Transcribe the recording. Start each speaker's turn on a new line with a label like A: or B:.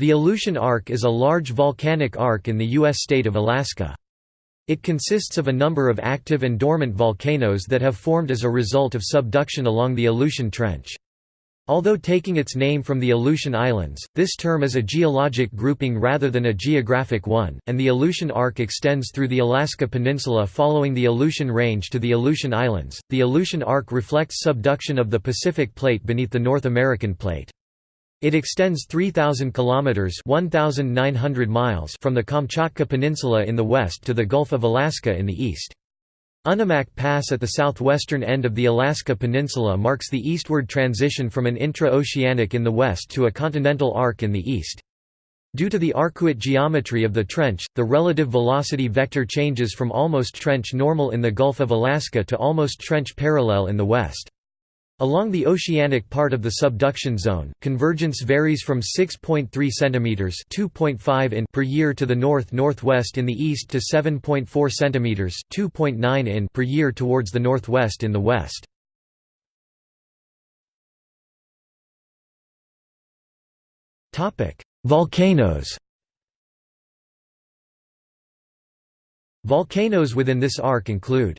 A: The Aleutian Arc is a large volcanic arc in the U.S. state of Alaska. It consists of a number of active and dormant volcanoes that have formed as a result of subduction along the Aleutian Trench. Although taking its name from the Aleutian Islands, this term is a geologic grouping rather than a geographic one, and the Aleutian Arc extends through the Alaska Peninsula following the Aleutian Range to the Aleutian Islands. The Aleutian Arc reflects subduction of the Pacific Plate beneath the North American Plate. It extends 3,000 kilometers (1,900 miles) from the Kamchatka Peninsula in the west to the Gulf of Alaska in the east. Unimak Pass at the southwestern end of the Alaska Peninsula marks the eastward transition from an intra-oceanic in the west to a continental arc in the east. Due to the arcuate geometry of the trench, the relative velocity vector changes from almost trench normal in the Gulf of Alaska to almost trench parallel in the west. Along the oceanic part of the subduction zone, convergence varies from 6.3 cm (2.5 in) per year to the north-northwest in the east to 7.4 cm (2.9 in) per year towards the northwest in the west. Topic: Volcanoes. Volcanoes within this arc include